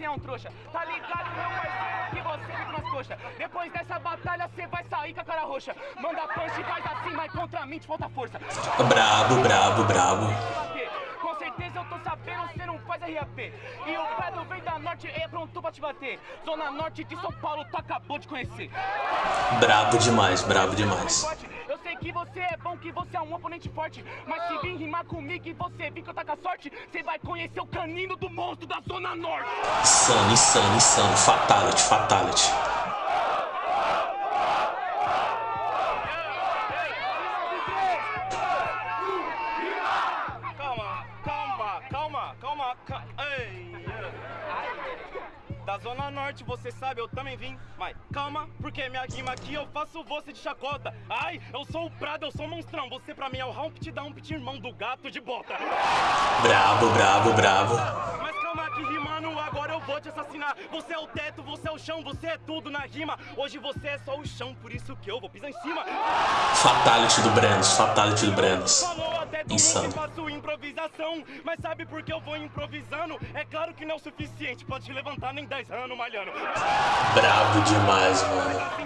você é um trouxa. Tá ligado, meu parceiro, que você fica nas coxas. Depois dessa batalha, você vai sair com a cara roxa. Manda punch faz assim, mas contra mim te falta força. Brabo, brabo, brabo. Com certeza eu tô sabendo, você não faz RAP. E o Pedro vem da norte e é pronto pra te bater. Zona norte de São Paulo, tu acabou de conhecer. Brabo demais, brabo demais. Você é bom, que você é um oponente forte. Mas se vir rimar comigo e você vir que eu tá com a sorte, você vai conhecer o canino do monstro da Zona Norte. Insano, insano, insano. Fatality, fatality. Calma, calma, calma, calma, calma. Ei. Da Zona Norte, você sabe, eu também vim. Mas calma, porque minha rima aqui eu faço você de chacota. Ai, eu sou o Prado, eu sou o monstrão. Você pra mim é o Humpty da Humpty, irmão do gato de bota. Brabo, brabo, brabo. Mas calma aqui, rimando, agora eu vou te assassinar. Você é o teto, você é o chão, você é tudo na rima. Hoje você é só o chão, por isso que eu vou pisar em cima. Fatality do Brandos, fatality do Brandos. Insano. Improvisação. Mas sabe por que eu vou improvisando? É claro que não é o suficiente te levantar nem 10 anos malhando. Brabo demais, mano.